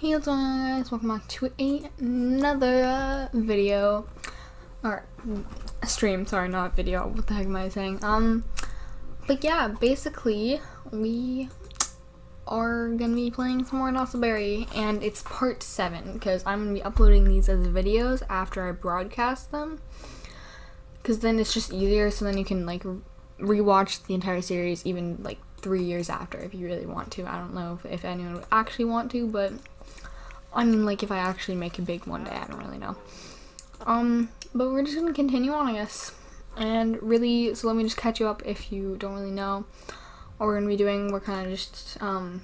Hey what's going on guys, welcome back to another uh, video, or stream, sorry not video, what the heck am I saying, um, but yeah, basically, we are gonna be playing some more Berry, and it's part 7, because I'm gonna be uploading these as videos after I broadcast them, because then it's just easier, so then you can like rewatch the entire series even like three years after if you really want to. I don't know if, if anyone would actually want to, but I mean, like, if I actually make it big one day, I don't really know. Um, but we're just gonna continue on, I guess. And really, so let me just catch you up if you don't really know what we're gonna be doing. We're kind of just, um,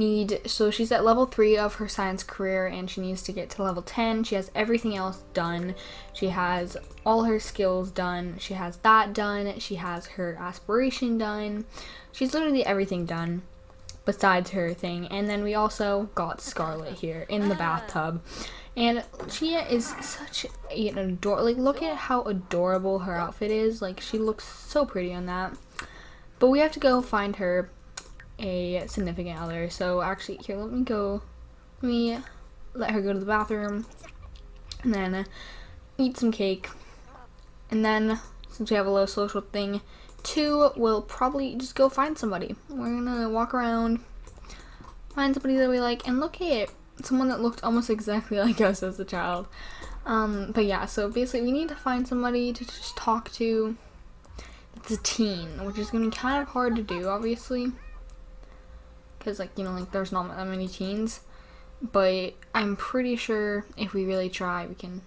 need, so she's at level 3 of her science career and she needs to get to level 10. She has everything else done. She has all her skills done. She has that done. She has her aspiration done. She's literally everything done besides her thing. And then we also got Scarlet here in the ah. bathtub. And Chia is such an adorable, like look at how adorable her outfit is. Like she looks so pretty on that. But we have to go find her a significant other. So actually here, let me go, let me let her go to the bathroom and then eat some cake. And then since we have a low social thing, two, we'll probably just go find somebody. We're gonna walk around, find somebody that we like, and look at someone that looked almost exactly like us as a child. Um, but yeah, so basically we need to find somebody to just talk to. It's a teen, which is gonna be kind of hard to do, obviously. Because, like, you know, like, there's not that many teens. But I'm pretty sure if we really try, we can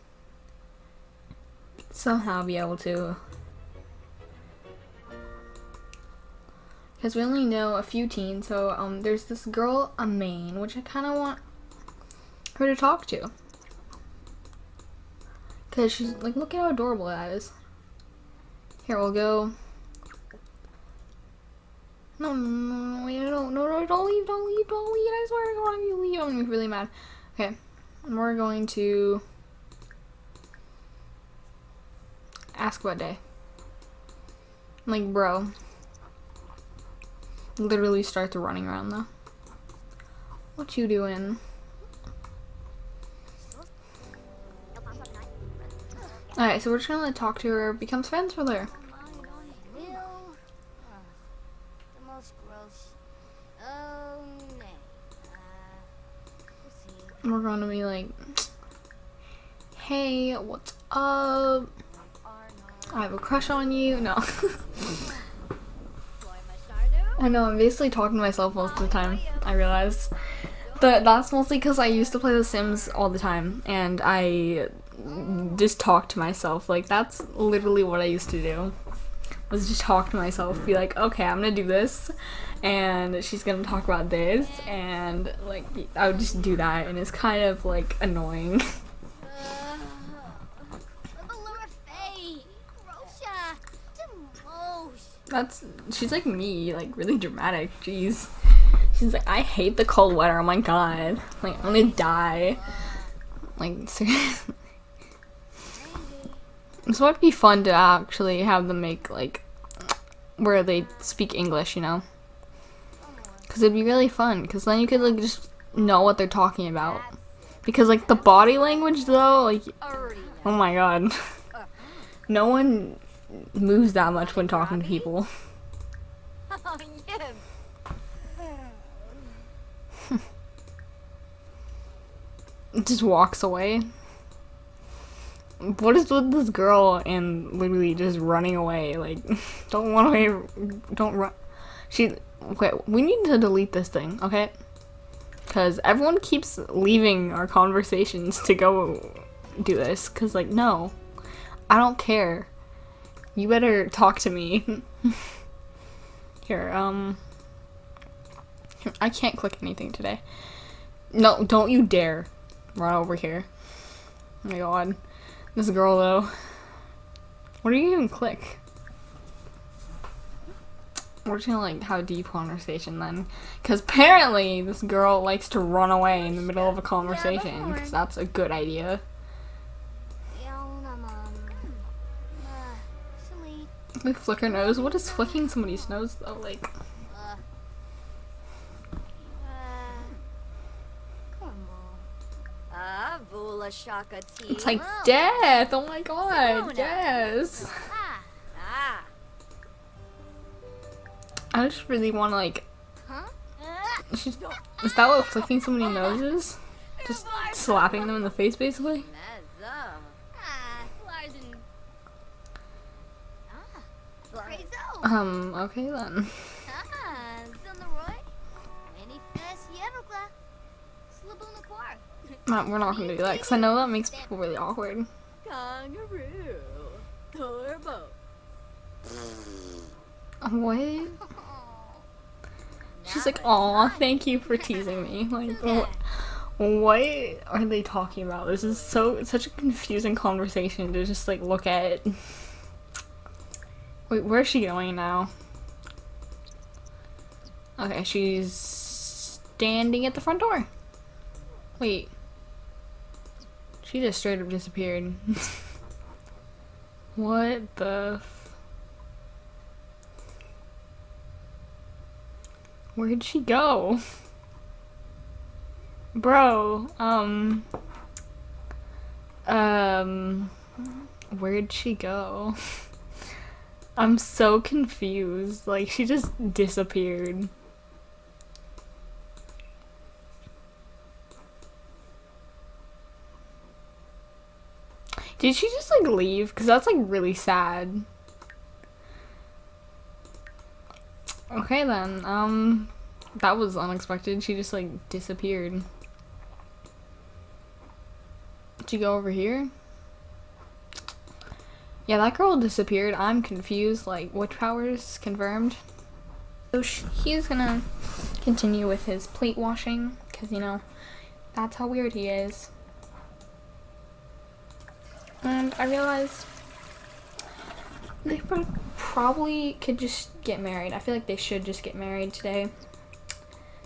somehow be able to because we only know a few teens. So um, there's this girl, Amain, which I kind of want her to talk to. Because she's like, look at how adorable that is. Here, we'll go. No, no, no, no, no, don't leave, don't leave, don't leave. I swear if you leave, I'm gonna be really mad. Okay, and we're going to ask what day. Like, bro, literally start running around though. What you doing? Alright, so we're just gonna talk to her, becomes friends with her. We're gonna be like, hey, what's up? I have a crush on you. No. I know, I'm basically talking to myself most of the time, I realize. But that's mostly because I used to play The Sims all the time, and I just talk to myself. Like, that's literally what I used to do. Was just talk to myself, be like, okay, I'm gonna do this, and she's gonna talk about this, and, like, I would just do that, and it's kind of, like, annoying. That's she's like me, like really dramatic. Jeez. She's like, I hate the cold weather. Oh my god. Like I'm gonna die. Like seriously. This might be fun to actually have them make like where they speak English, you know? Cause it'd be really fun. Cause then you could like just know what they're talking about. Because like the body language though, like oh my god. no one moves that much when talking to people. just walks away. What is with this girl and literally just running away? Like, don't run away. Don't run. She. Okay, we need to delete this thing, okay? Because everyone keeps leaving our conversations to go do this. Because, like, no. I don't care. You better talk to me. Here, um... I can't click anything today. No, don't you dare run over here. Oh my god. This girl, though. What do you even click? We're just gonna, like, have a deep conversation then. Because apparently this girl likes to run away in the middle of a conversation. Because that's a good idea. We flick her nose. What is flicking somebody's nose though? Like. It's like Oh. death. Oh my god. Yes. Ah. I just really want to like. Huh? Is that what flicking so many noses? Just slapping them in the face, basically. Ah. Ah. Um. Okay then. No, we're not gonna do that because I know that makes people really awkward. Kangaroo. Turbo. What? She's like, "Aw, thank you for teasing me." Like, what? What are they talking about? This is so such a confusing conversation to just like look at. Wait, where's she going now? Okay, she's standing at the front door. Wait. She just straight up disappeared. what the Where'd she go? Bro, um um where'd she go? I'm so confused. Like she just disappeared. Did she just like leave? Cuz that's like really sad. Okay then. Um that was unexpected. She just like disappeared. Did she go over here? Yeah, that girl disappeared. I'm confused. Like, witch powers confirmed. So he's gonna continue with his plate washing because you know that's how weird he is. And I realized they probably could just get married. I feel like they should just get married today.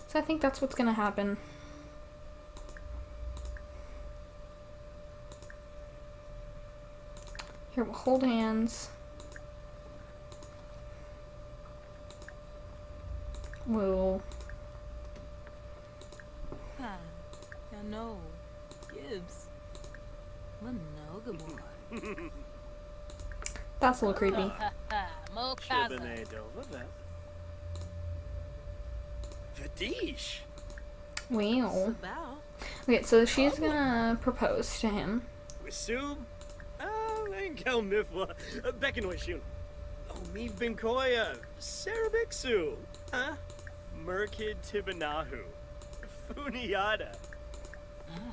So I think that's what's gonna happen. Here, we'll hold hands. We'll. Hi, I know. Gibbs. Monogamore. That's a little creepy. Mo casa. Shibane Vadish. Wow. Okay, so she's gonna propose to him. Wisub. Langel Mifla. Bekinoy Shun. Oh, me Binkoya. Sarabixu. Huh? Merkid Tibanahu. Funiata.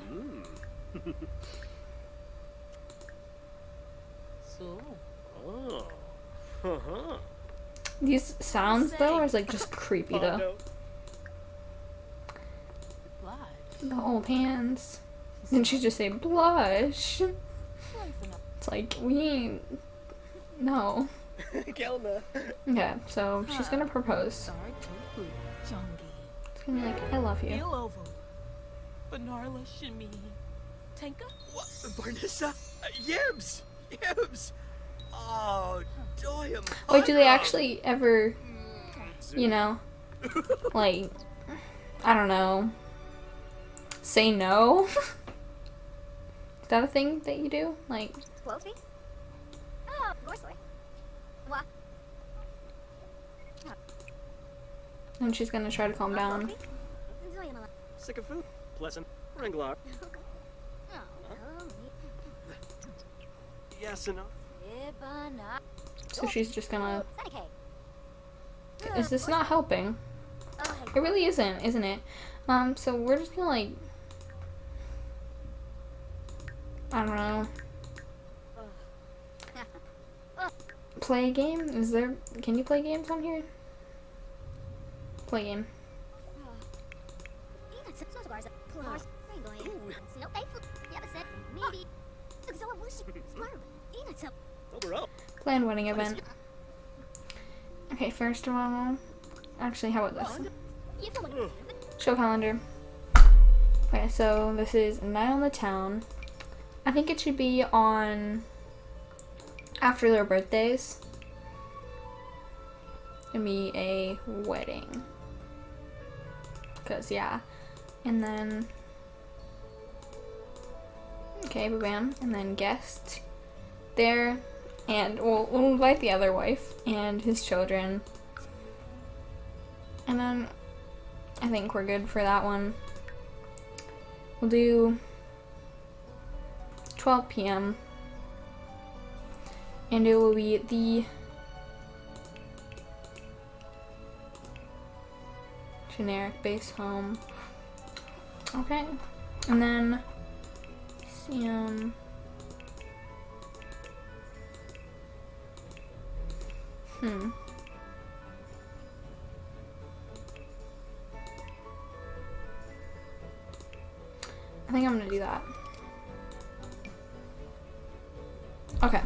Hmm. So, Oh. Uh-huh. These sounds though are like just creepy though. Hondo. The hold hands. Then she just say blush. It's like we. No. yeah, so she's gonna propose. Sorry, tofu. Jongi. It's gonna be like, I love you. Ilovo. Banarla Shimi. Tanka? What? Barnissa? Uh, Yibs! Yibs! Oh, Doyum. Wait, do they actually ever, you know, like, I don't know, say no? Is that a thing that you do? Like, Wolfie? Oh, Gorsley. What? and she's gonna try to calm down. Sick of food. Pleasant. Ringlar. Oh, oh, me. Yes enough. Ibana. So she's just gonna. Is this not helping? It really isn't, isn't it? Um, so we're just gonna like. I don't know. Play a game? Is there. Can you play games on here? Play game. Overall. Planned wedding event. Okay, first of all. Actually, how about this? Show calendar. Okay, so this is Night on the Town. I think it should be on after their birthdays. Gonna be a wedding. Cause yeah. And then Okay, bam, and then guest there, and we'll, we'll invite the other wife and his children. And then I think we're good for that one. We'll do 12 p.m. And it will be the generic base home. Okay. And then Sam. Hmm. I think I'm gonna do that. Okay.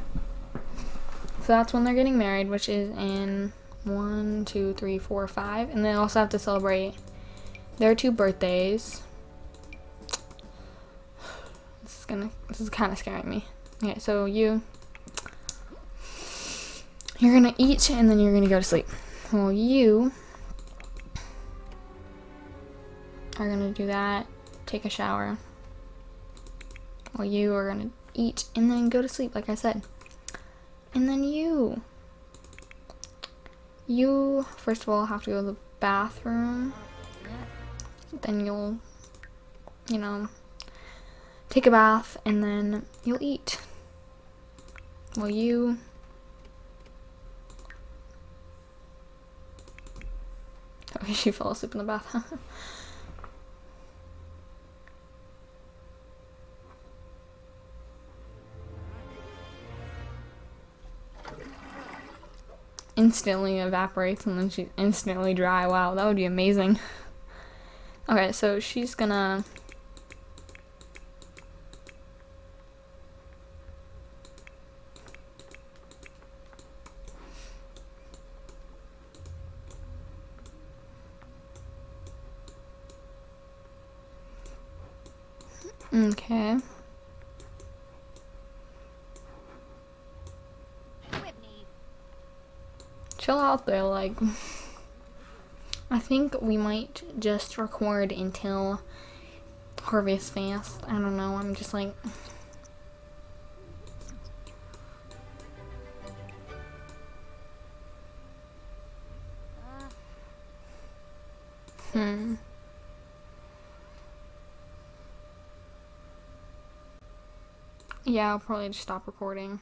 So that's when they're getting married, which is in one, two, three, four, five. And they also have to celebrate their two birthdays. This is gonna this is kinda scaring me. Okay, so you you're gonna eat and then you're gonna go to sleep. Well you are gonna do that, take a shower. Well you are gonna eat and then go to sleep, like I said. And then you you first of all have to go to the bathroom. Then you'll you know take a bath and then you'll eat. Well you Okay, she fell asleep in the bath. instantly evaporates and then she's instantly dry. Wow, that would be amazing. Okay, so she's gonna Okay. Chill out there, like. I think we might just record until Harvestfest. I don't know, I'm just like. Hmm. Yeah, I'll probably just stop recording.